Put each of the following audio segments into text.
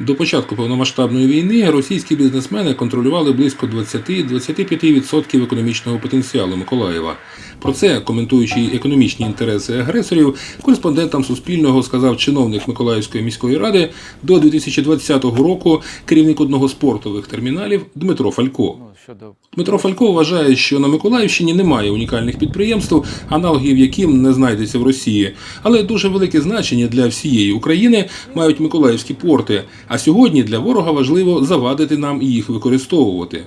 До початку повномасштабної війни російські бізнесмени контролювали близько 20-25% економічного потенціалу Миколаєва. Про це, коментуючи економічні інтереси агресорів, кореспондентам Суспільного сказав чиновник Миколаївської міської ради до 2020 року керівник одного з портових терміналів Дмитро Фалько. Ну, Дмитро Фалько вважає, що на Миколаївщині немає унікальних підприємств, аналогів яким не знайдеться в Росії. Але дуже велике значення для всієї України мають миколаївські порти. А сьогодні для ворога важливо завадити нам їх використовувати.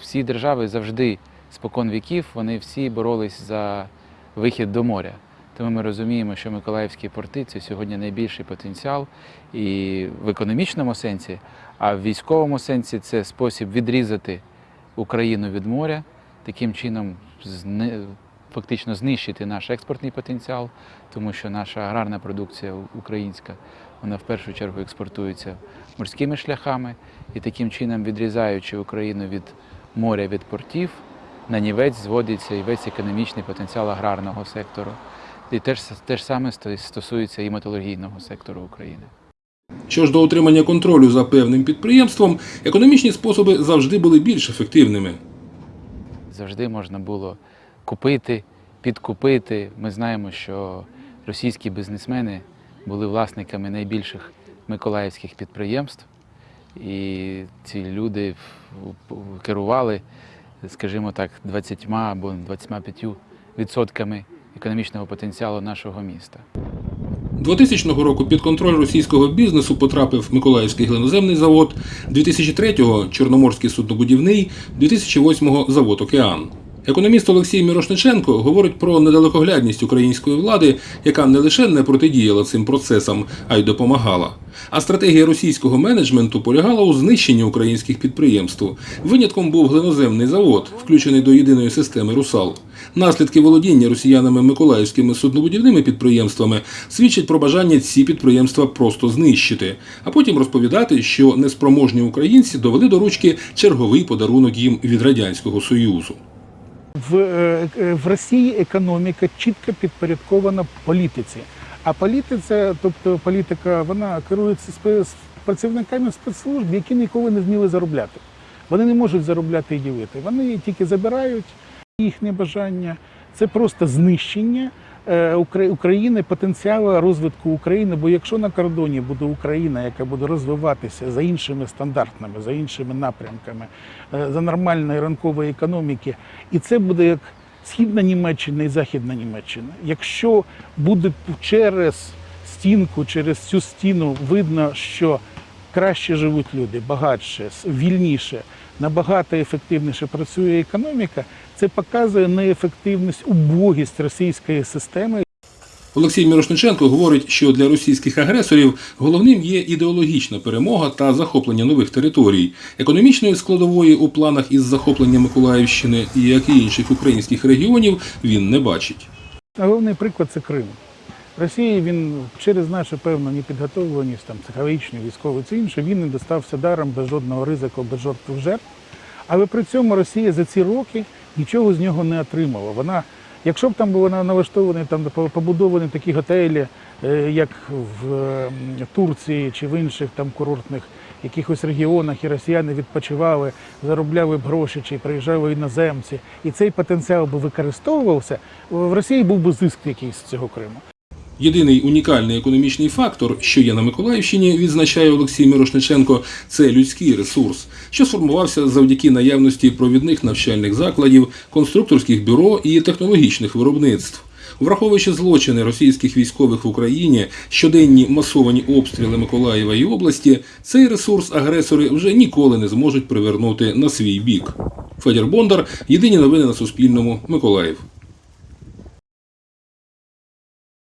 всі держави завжди спокон віків вони всі боролись за вихід до моря. Тому ми розуміємо, що Миколаївські порти це сьогодні найбільший потенціал і в економічному сенсі, а в військовому сенсі це спосіб відрізати Україну від моря, таким чином фактично знищити наш експортний потенціал, тому що наша аграрна продукція українська, вона в першу чергу експортується морськими шляхами, і таким чином, відрізаючи Україну від моря, від портів, на нівець зводиться і весь економічний потенціал аграрного сектору. І теж, теж саме стосується і металургійного сектору України. Що ж до отримання контролю за певним підприємством, економічні способи завжди були більш ефективними. Завжди можна було купити, підкупити. Ми знаємо, що російські бізнесмени були власниками найбільших миколаївських підприємств, і ці люди керували, скажімо так, 20 або 25 відсотками економічного потенціалу нашого міста. 2000 року під контроль російського бізнесу потрапив Миколаївський глиноземний завод, 2003-го Чорноморський суднобудівний, 2008-го завод Океан. Економіст Олексій Мірошниченко говорить про недалекоглядність української влади, яка не лише не протидіяла цим процесам, а й допомагала. А стратегія російського менеджменту полягала у знищенні українських підприємств. Винятком був глиноземний завод, включений до єдиної системи Русал. Наслідки володіння росіянами миколаївськими суднобудівними підприємствами свідчать про бажання ці підприємства просто знищити, а потім розповідати, що неспроможні українці довели до ручки черговий подарунок їм від радянського союзу. В, е, е, в Росії економіка чітко підпорядкована політиці. А політиця, тобто політика, вона керується працівниками спецслужб, які ніколи не вміли заробляти. Вони не можуть заробляти і ділити. Вони тільки забирають їхнє бажання. Це просто знищення України, потенціалу розвитку України. Бо якщо на кордоні буде Україна, яка буде розвиватися за іншими стандартами, за іншими напрямками, е, за нормальної ранкової економіки, і це буде як східна Німеччина і Західна Німеччина. Якщо буде через стінку, через цю стіну видно, що краще живуть люди, багатше, вільніше, набагато ефективніше працює економіка, це показує неефективність, убогість російської системи. Олексій Мірошниченко говорить, що для російських агресорів головним є ідеологічна перемога та захоплення нових територій. Економічної складової у планах із захоплення Миколаївщини, як і інших українських регіонів, він не бачить. Головний приклад це Крим. Росії він через нашу певну непідготовленість, там психологічну, військову це інше, він не достався даром без жодного ризику, без жодних жертв. Але при цьому Росія за ці роки нічого з нього не отримала. Вона, якщо б там були налаштовані там побудовані такі готелі, е, як в е, Турції чи в інших там курортних якихось регіонах, і росіяни відпочивали, заробляли б гроші, чи приїжджали іноземці, і цей потенціал би використовувався, в Росії був би зиск якийсь з цього Криму. Єдиний унікальний економічний фактор, що є на Миколаївщині, відзначає Олексій Мірошниченко, це людський ресурс, що сформувався завдяки наявності провідних навчальних закладів, конструкторських бюро і технологічних виробництв. Враховуючи злочини російських військових в Україні, щоденні масовані обстріли Миколаєва і області, цей ресурс агресори вже ніколи не зможуть привернути на свій бік. Федір Бондар, єдині новини на Суспільному, Миколаїв.